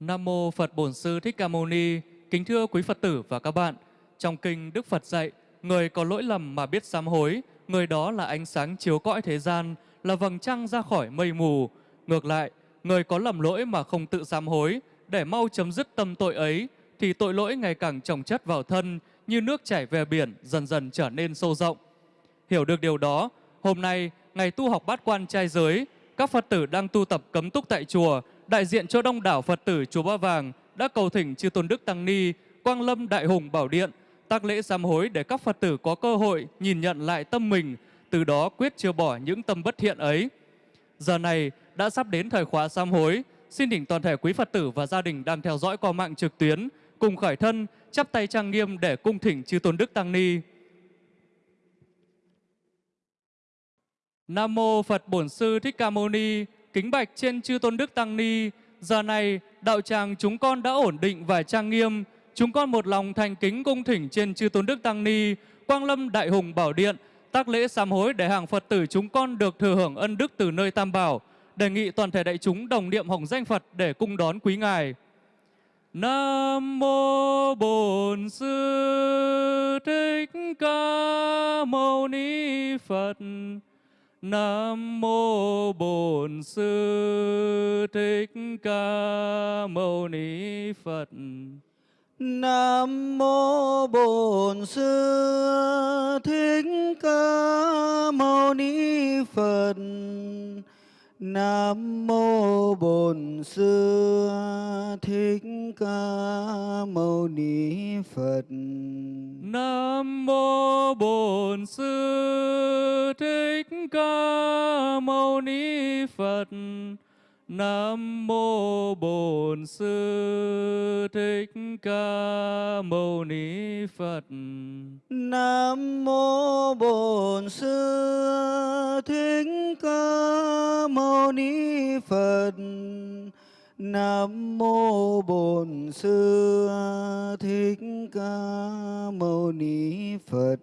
Nam mô Phật Bổn Sư Thích Ca Mâu Ni. Kính thưa quý Phật tử và các bạn, trong kinh Đức Phật dạy, người có lỗi lầm mà biết sám hối, người đó là ánh sáng chiếu cõi thế gian, là vầng trăng ra khỏi mây mù. Ngược lại, người có lầm lỗi mà không tự sám hối, để mau chấm dứt tâm tội ấy, thì tội lỗi ngày càng chồng chất vào thân, như nước chảy về biển, dần dần trở nên sâu rộng. Hiểu được điều đó, hôm nay, ngày tu học bát quan trai giới, các Phật tử đang tu tập cấm túc tại chùa, đại diện cho đông đảo Phật tử chùa Ba Vàng đã cầu thỉnh chư Tôn Đức Tăng Ni, Quang Lâm Đại Hùng Bảo Điện, tác lễ sám hối để các Phật tử có cơ hội nhìn nhận lại tâm mình, từ đó quyết chưa bỏ những tâm bất thiện ấy. Giờ này đã sắp đến thời khóa sám hối, xin thỉnh toàn thể quý Phật tử và gia đình đang theo dõi qua mạng trực tuyến cùng khởi thân chắp tay trang nghiêm để cung thỉnh chư Tôn Đức Tăng Ni. Nam mô Phật Bổn Sư Thích Ca Mâu Ni. Kính bạch trên chư Tôn Đức Tăng Ni. Giờ này đạo tràng chúng con đã ổn định và trang nghiêm. Chúng con một lòng thành kính cung thỉnh trên chư Tôn Đức Tăng Ni, Quang Lâm Đại Hùng Bảo Điện, tác lễ sám hối để hàng Phật tử chúng con được thừa hưởng ân đức từ nơi Tam Bảo. Đề nghị toàn thể đại chúng đồng niệm hồng danh Phật để cung đón quý ngài. Nam mô Bổn Sư Thích Ca Mâu Ni Phật. Nam mô Bổn Sư Thích Ca Mâu Ni Phật. Nam mô Bổn Sư Thích Ca Mâu Ni Phật. Nam mô Bổn Sư Thích Ca Mâu Ni Phật. Nam mô Bổn Sư Thích Ca Mâu Ni Phật. Nam mô Bổn Sư Thích Ca Mâu Ni Phật. Nam mô Bổn Sư Thích Ca Mâu Ni Phật. Nam mô Bổn Sư Thích Ca Mâu Ni Phật.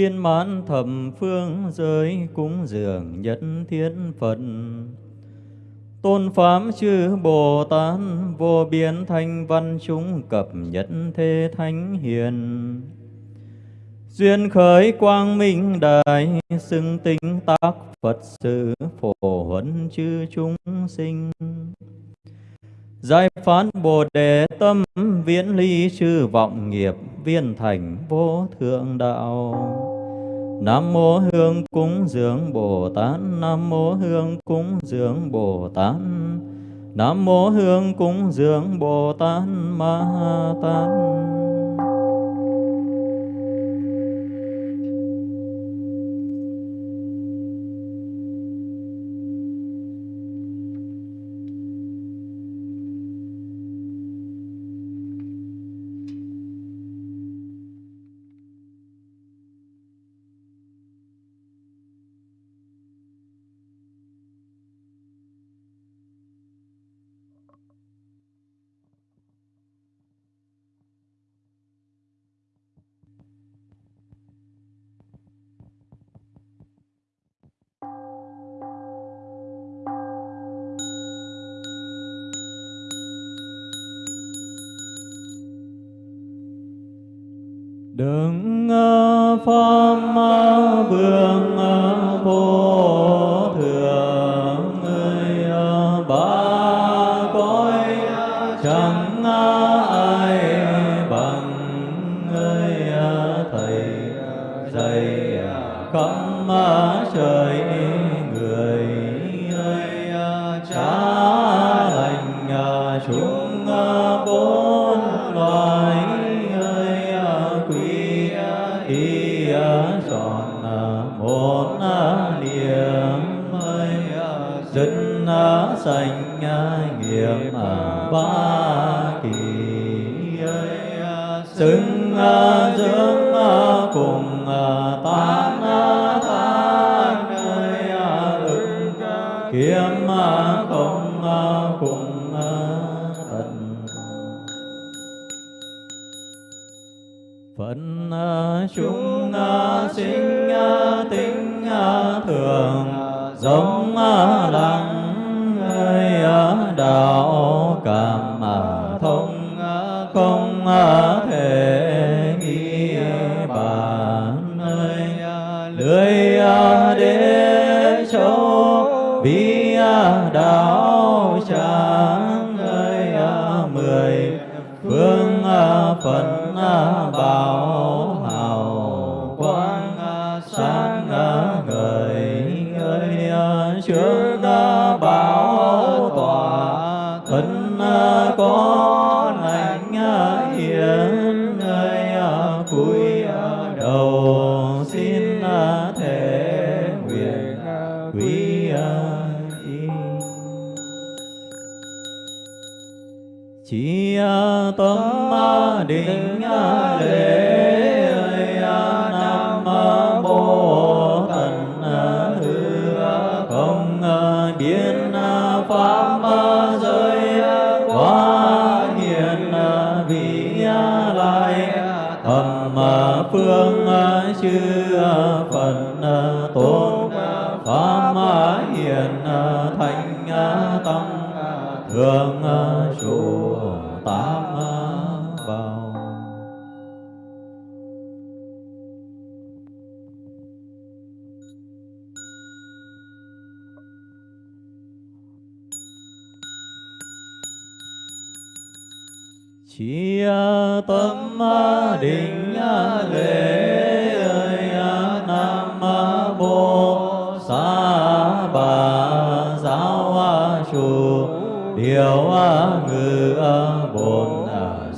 Biên mãn thầm phương giới cúng dường nhất thiết Phật. Tôn Pháp chư Bồ Tát vô biên thanh văn chúng cập nhất thế thánh hiền. Duyên khởi quang minh đại xưng tinh tác Phật sự phổ huấn chư chúng sinh. Giải phán Bồ Đề tâm viễn ly chư vọng nghiệp viên thành vô thượng đạo. Nam mô Hương cúng dường Bồ Tát, Nam mô Hương cúng dường Bồ Tát. Nam mô Hương cúng dường Bồ Tát Ma Tát.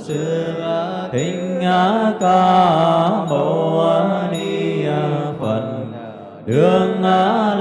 Sư thích ca mâu ni phật. Đường la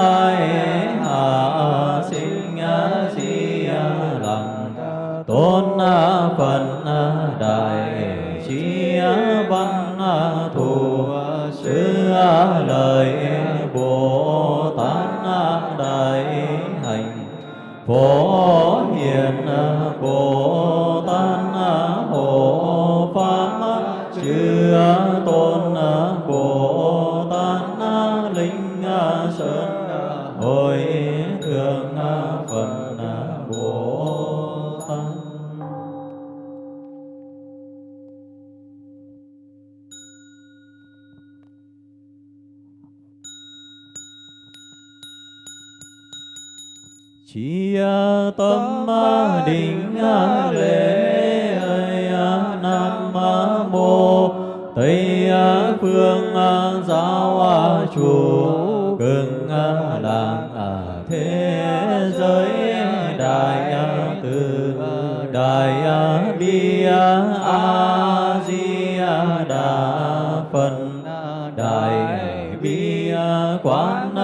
quán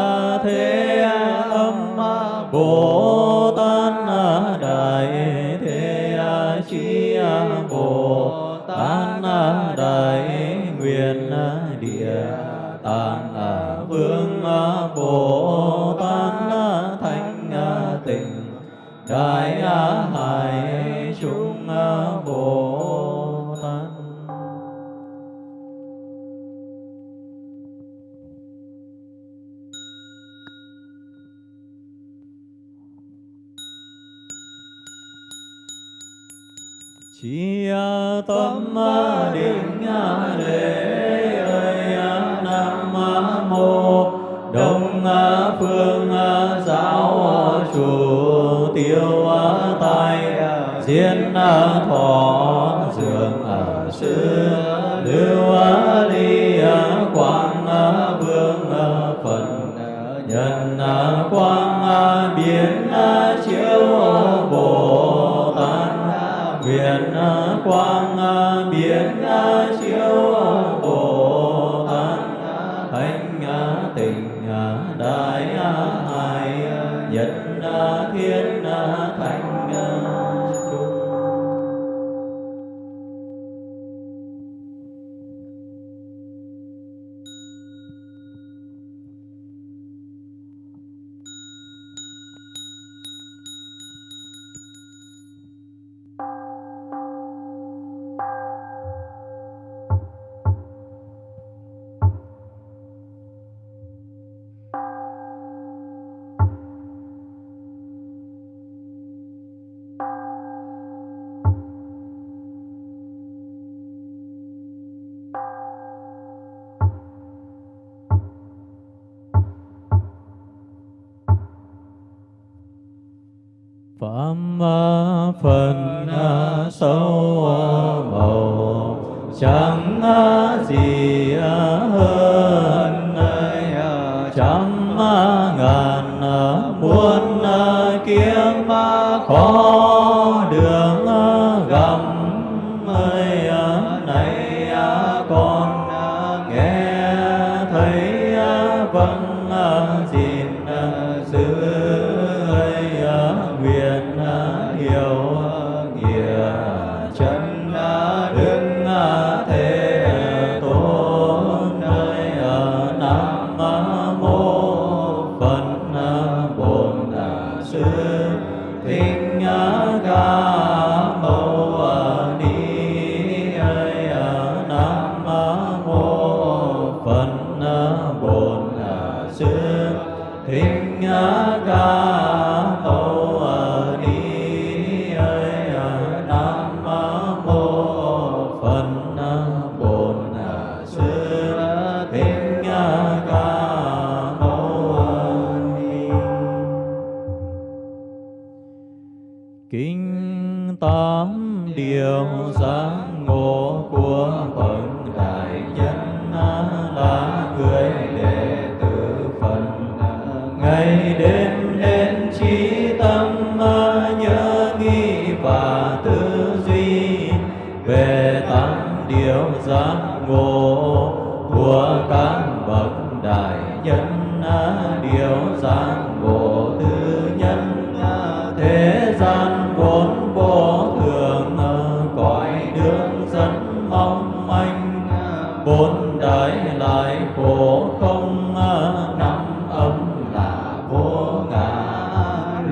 thế thiên thọ dường ở xứ.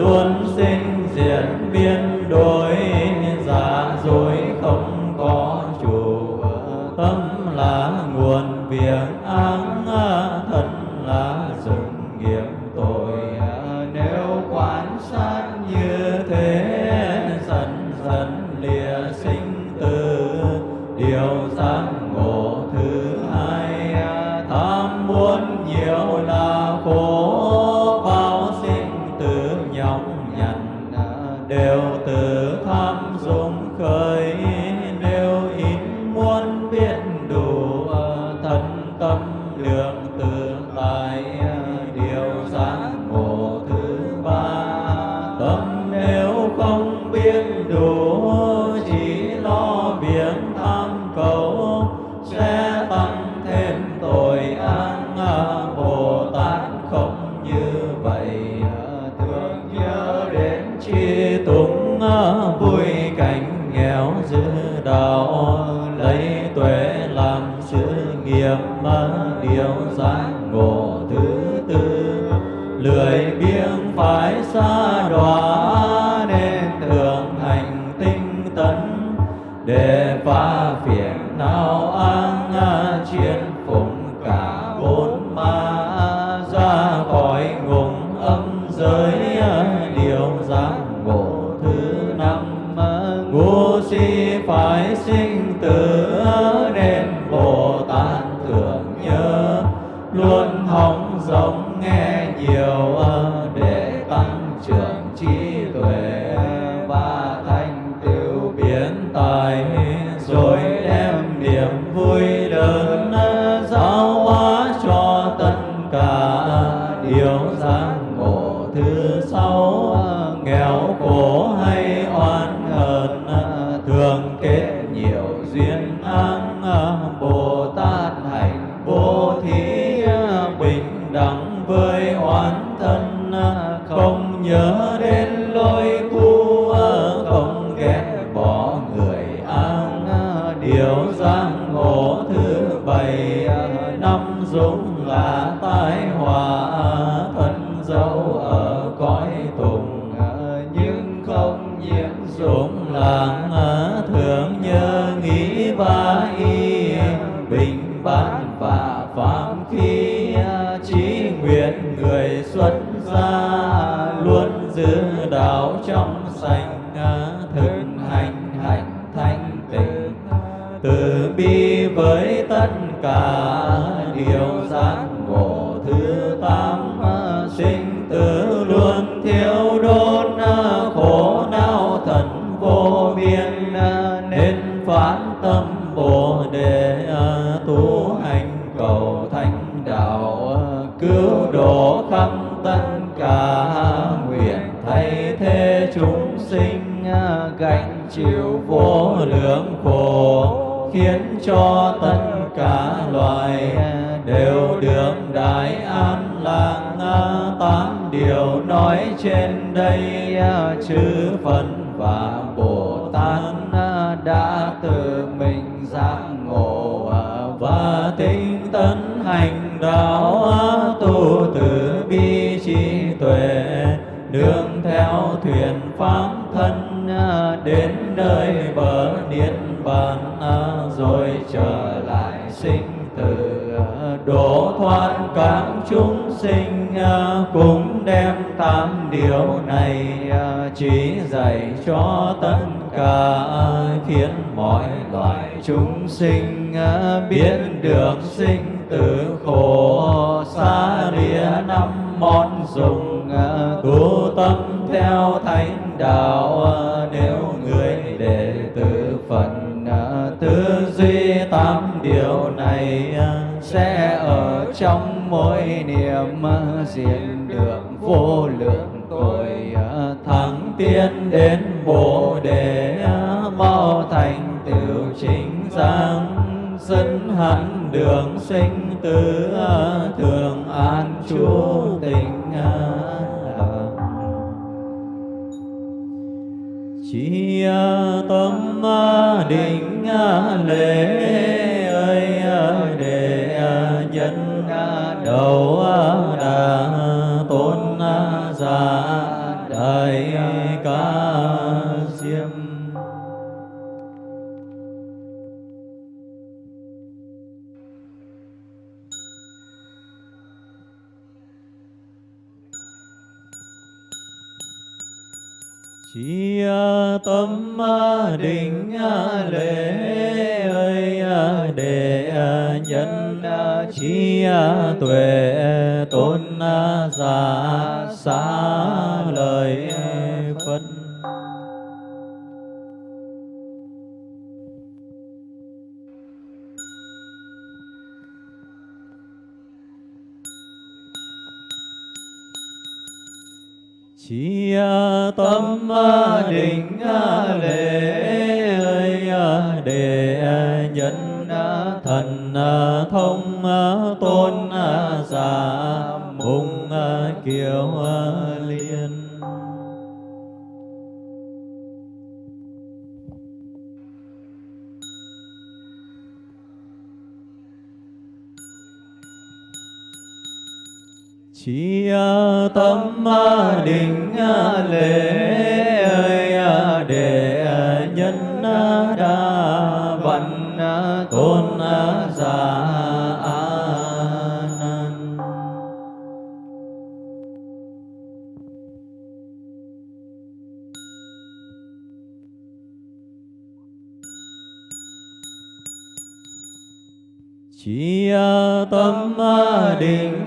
luôn sinh diệt biến đổi giả dối không có chủ tâm là nguồn việc 早安。xa luôn giữ đạo trong sạch thực hành hạnh thanh tịnh. Từ bi với tất cả điều giác sinh từ à, độ thoát các chúng sinh à, cũng đem tám điều này à, chỉ dạy cho tất cả khiến mọi loài chúng sinh biết được sinh tử khổ xa lìa năm món dùng tu tâm theo thánh đạo nếu người đệ tử phật tư duy tám điều thầy sẽ ở trong mỗi niệm diện được vô lượng tội ờ, thắng tiến đến bồ đề ờ, mau thành tiểu chính giác dẫn hẳn đường sinh tử ờ, thường an chú tình chỉ tâm định lễ đề ờ, nhân ờ, đầu ờ, đà tôn giả đại Chi à, tâm à, định à, lễ ơi để nhân chi tuệ tôn giả xá lời Chi tâm định lễ ơi để nhân thần thông tôn giả mùng kiều Chi à, tâm à, định à, lễ ơi để tâm định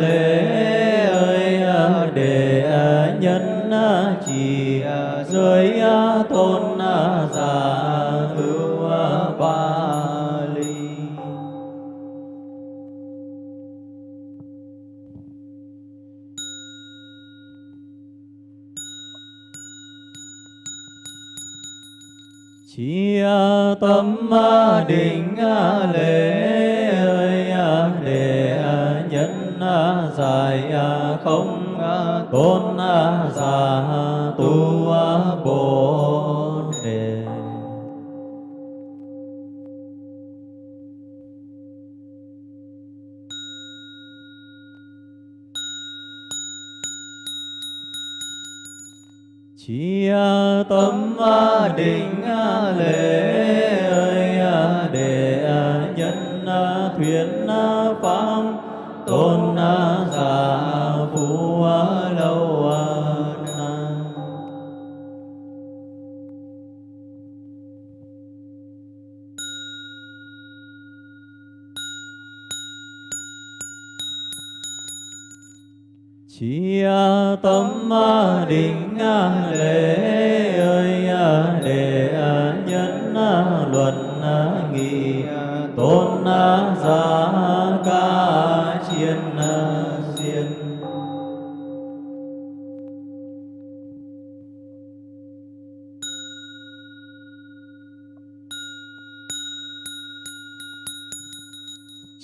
lễ ơi, để nhân chỉ giới tôn giả ưu ba ly chỉ tâm định lễ địa để nhân giải không tôn giả tu bồ đề Chi tâm định lễ ơi để nhân À, thuyết à, pháp tôn à, giả phú lâu Chi tâm định lễ ơi để nhân luận nghị tôn giá ca chiên diên.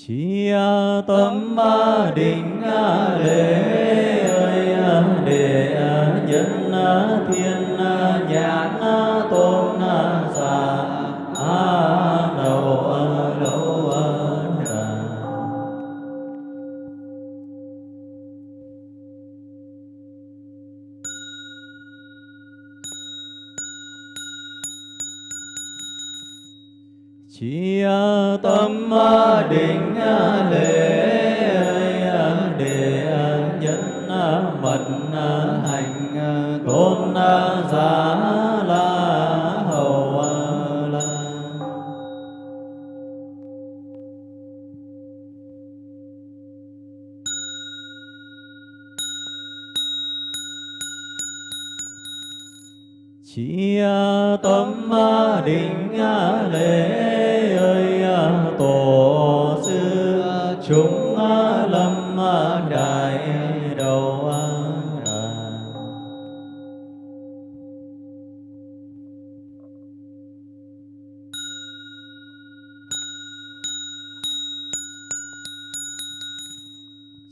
Chi tâm định lễ ơi để nhân thiên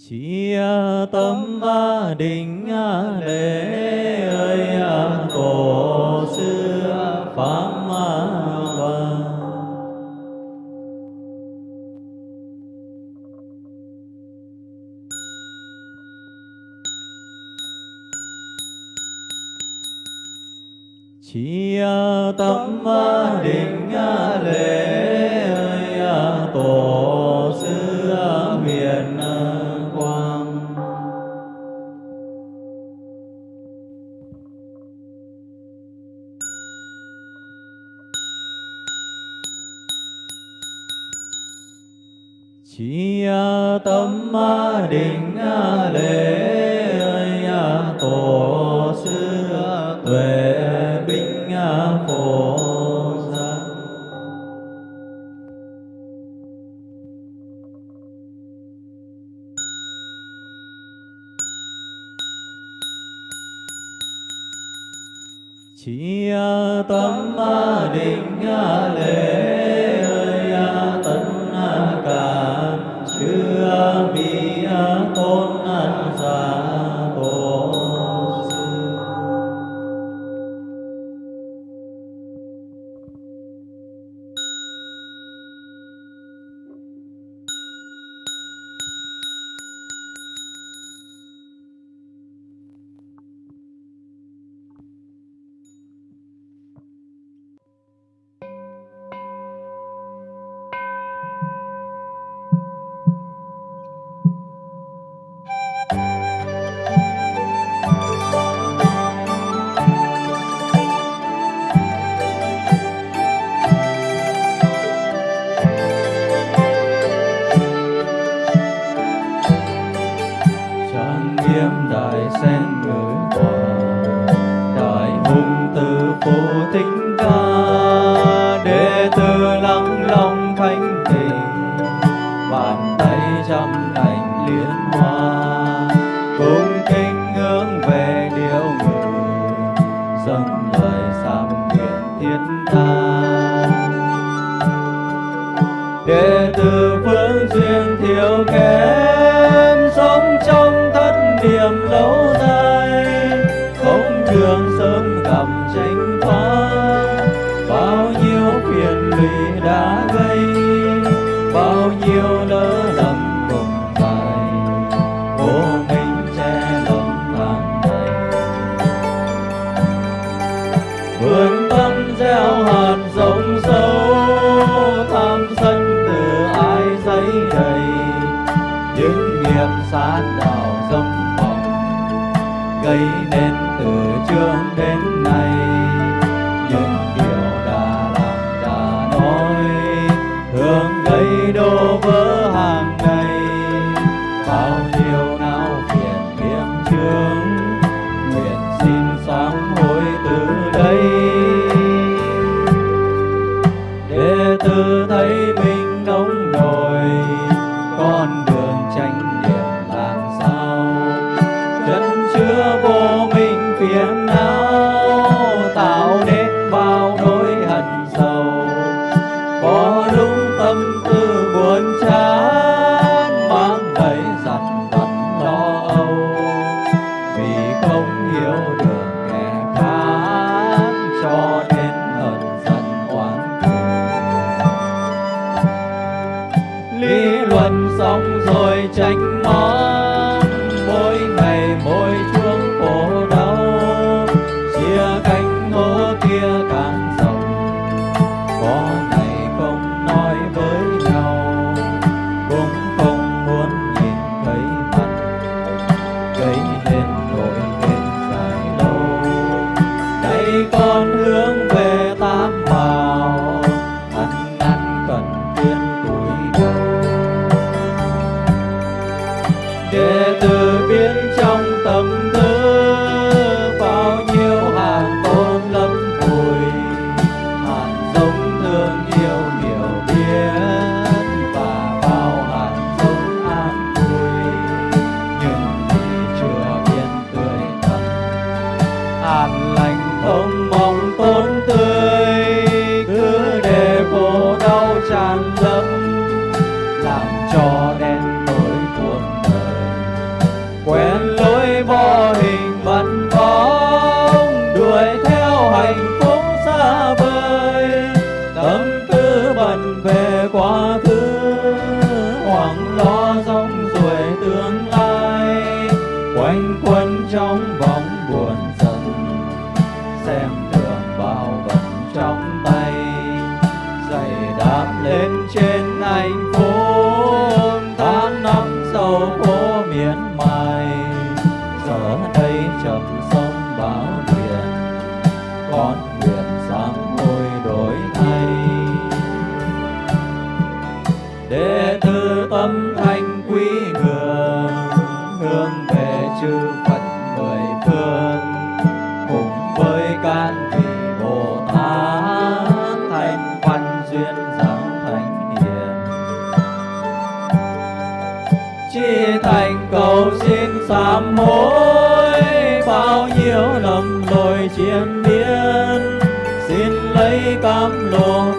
Chi à, tâm định à, lễ ơi à, tổ xưa pháp xong rồi tránh quanh quẩn trong vòng sám hối bao nhiêu lầm lỗi chiêm biến xin lấy cam lộ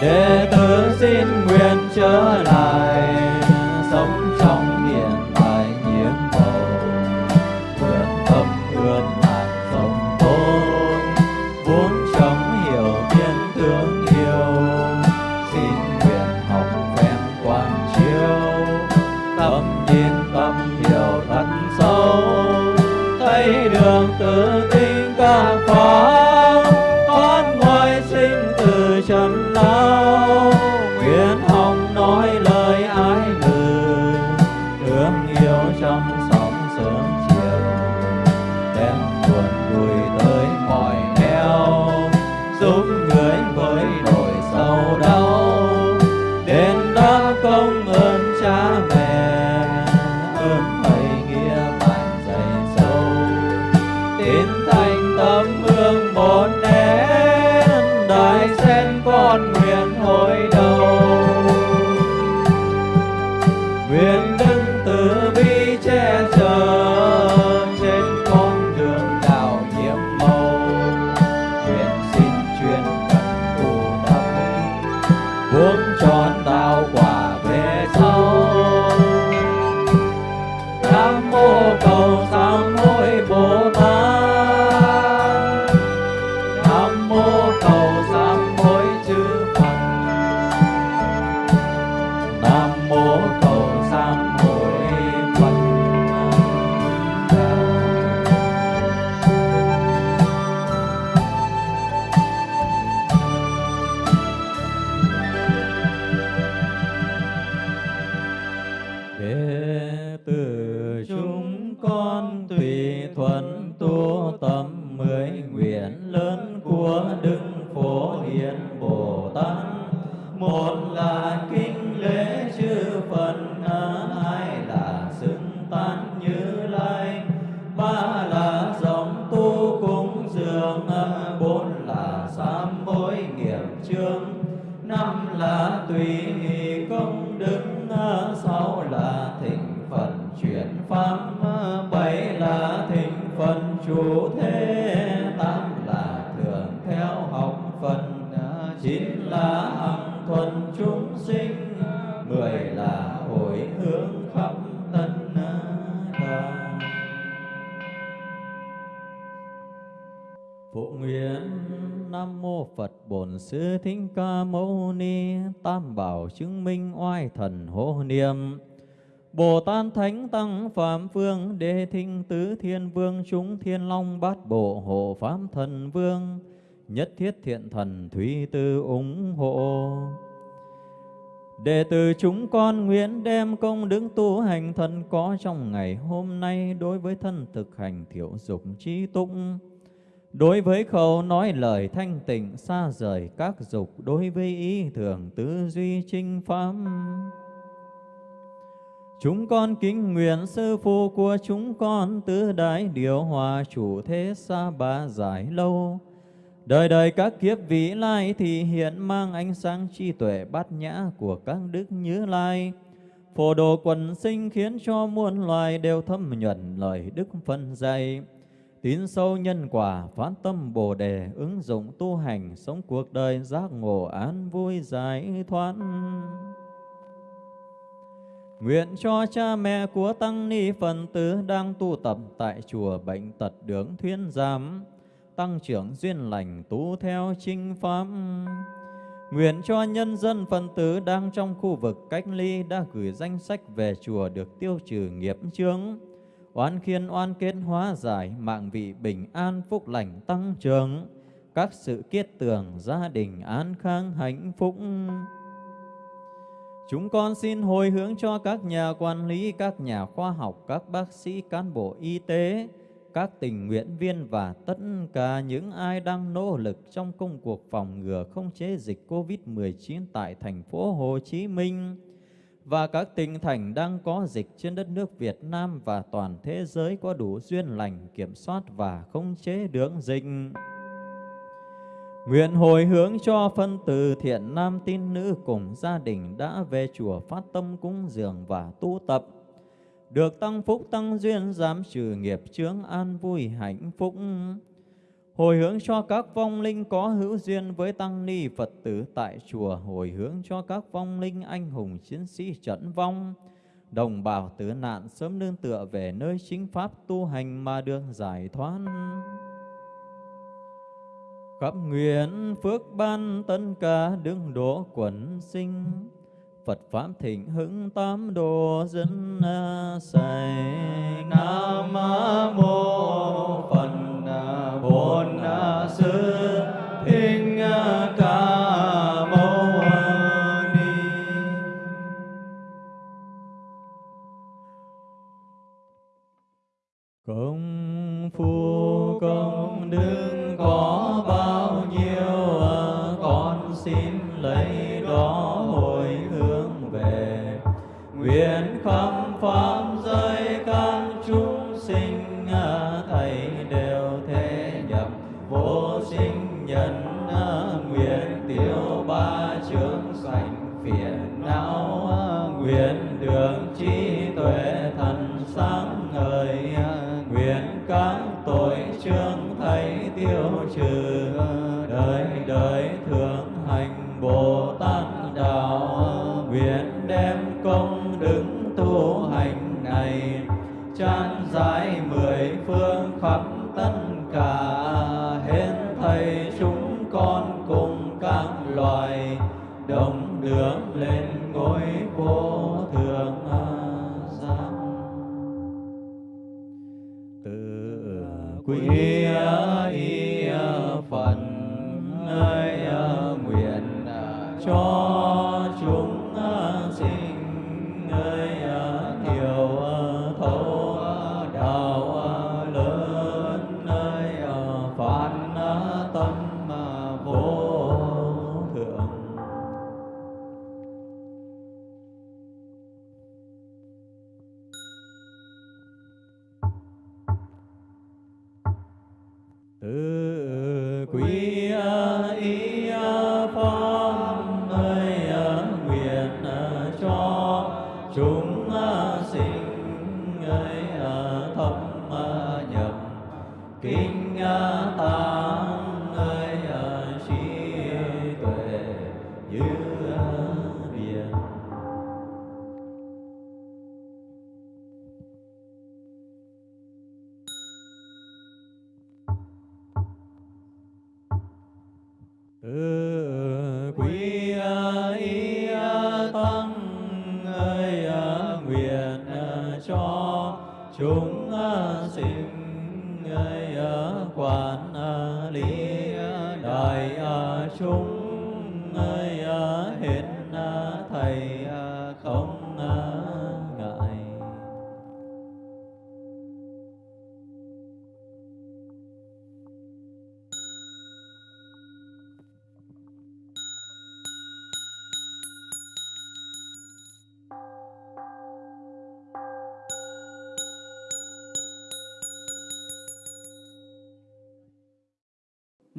đệ tử xin nguyện trở lại. Tùy nghi công đức à, sáu là thịnh phần, chuyển pháp à, bảy là thịnh phần, chủ thế, tám là thường theo học phần à, chín là hằng thuần chúng sinh, mười là Phụ nguyện. Nam Mô Phật Bổn Sư Thích Ca Mâu Ni. Tam Bảo chứng minh oai thần hộ niệm. Bồ Tát Thánh Tăng Phạm Phương Đề Thinh Tứ Thiên Vương, Chúng Thiên Long Bát Bộ Hộ Pháp Thần Vương, Nhất Thiết Thiện Thần Thủy Tư ủng hộ. Đệ tử chúng con nguyện đem công đức tu hành thần có trong ngày hôm nay đối với thân thực hành thiểu dục trí tụng. Đối với khẩu nói lời thanh tịnh, xa rời các dục, Đối với ý thường tư duy trinh pháp Chúng con kính nguyện sư phụ của chúng con Tứ đại điều hòa chủ thế xa ba giải lâu. Đời đời các kiếp vĩ lai thì hiện mang ánh sáng trí tuệ bát nhã của các đức như lai. Phổ độ quần sinh khiến cho muôn loài đều thâm nhuận lời đức phân dạy. Tín sâu nhân quả, phát tâm Bồ Đề, ứng dụng tu hành, sống cuộc đời giác ngộ an vui giải thoát. Nguyện cho cha mẹ của Tăng Ni Phần Tử đang tu tập tại chùa Bệnh Tật Đường Thuyên Giám, tăng trưởng duyên lành tu theo chinh pháp. Nguyện cho nhân dân phần tử đang trong khu vực cách ly đã gửi danh sách về chùa được tiêu trừ nghiệp chướng oan khiên oan kết hóa giải, mạng vị bình an phúc lành tăng trưởng, các sự kiết tường gia đình an khang hạnh phúc. Chúng con xin hồi hướng cho các nhà quản lý, các nhà khoa học, các bác sĩ, cán bộ y tế, các tình nguyện viên và tất cả những ai đang nỗ lực trong công cuộc phòng ngừa không chế dịch COVID-19 tại thành phố Hồ Chí Minh và các tỉnh thành đang có dịch trên đất nước Việt Nam và toàn thế giới có đủ duyên lành, kiểm soát và không chế đường dịch. Nguyện hồi hướng cho phân tử thiện nam tín nữ cùng gia đình đã về chùa phát tâm cúng dường và tu tập. Được tăng phúc tăng duyên giảm trừ nghiệp chướng an vui hạnh phúc. Hồi hướng cho các vong linh có hữu duyên với tăng ni Phật tử tại chùa. Hồi hướng cho các vong linh anh hùng chiến sĩ trận vong. Đồng bào tử nạn sớm nương tựa về nơi chính pháp tu hành mà được giải thoát khắp nguyện phước ban tất cả đứng đỗ quần sinh Phật Pháp thịnh hưng tám đồ dân à, sài Nam mô cho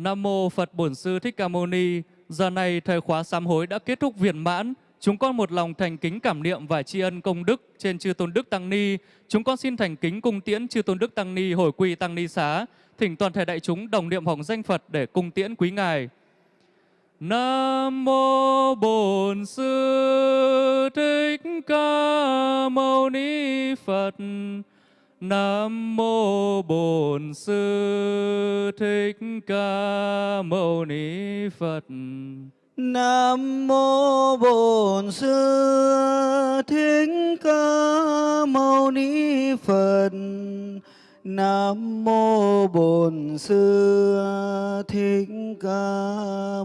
Nam mô Phật Bổn Sư Thích Ca Mâu Ni. Giờ này thời khóa sám hối đã kết thúc viên mãn. Chúng con một lòng thành kính cảm niệm và tri ân công đức trên chư tôn đức tăng ni. Chúng con xin thành kính cung tiễn chư tôn đức tăng ni, hồi quy tăng ni xá. Thỉnh toàn thể đại chúng đồng niệm hồng danh Phật để cung tiễn quý ngài. Nam mô Bổn Sư Thích Ca Mâu Ni Phật. Nam mô Bổn Sư Thích Ca Mâu Ni Phật. Nam mô Bổn Sư Thích Ca Mâu Ni Phật. Nam mô Bổn Sư Thích Ca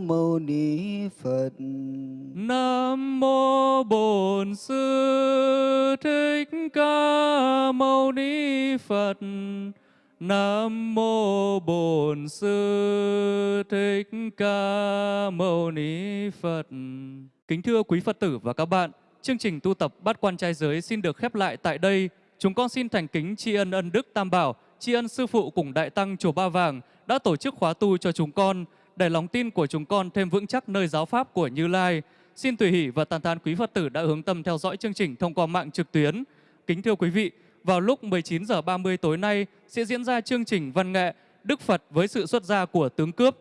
Mâu Ni Phật. Nam mô Bổn Sư Thích Ca Mâu Ni Phật. Nam mô Bổn Sư Thích Ca Mâu Ni Phật. Kính thưa quý Phật tử và các bạn, chương trình tu tập bát quan trai giới xin được khép lại tại đây. Chúng con xin thành kính tri ân ân đức Tam Bảo, tri ân sư phụ cùng đại tăng chùa Ba Vàng đã tổ chức khóa tu cho chúng con để lòng tin của chúng con thêm vững chắc nơi giáo pháp của Như Lai. Xin tùy hỷ và tàn than quý Phật tử đã hướng tâm theo dõi chương trình thông qua mạng trực tuyến. Kính thưa quý vị, vào lúc 19 giờ 30 tối nay sẽ diễn ra chương trình văn nghệ Đức Phật với sự xuất gia của tướng cướp.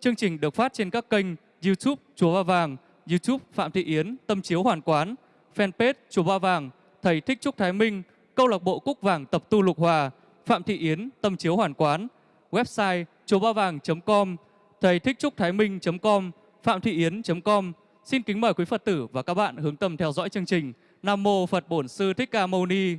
Chương trình được phát trên các kênh YouTube Chùa Ba Vàng, YouTube Phạm Thị Yến, Tâm Chiếu Hoàn Quán, Fanpage Chùa Ba Vàng, Thầy Thích Trúc Thái Minh, Câu lạc bộ Cúc Vàng Tập Tu Lục Hòa, Phạm Thị Yến, Tâm Chiếu Hoàn Quán, website chùa ba vàng.com, thầy thích trúc thái minh.com, phạm thị yến.com. Xin kính mời quý Phật tử và các bạn hướng tâm theo dõi chương trình. Nam mô Phật Bổn Sư Thích Ca Mâu Ni.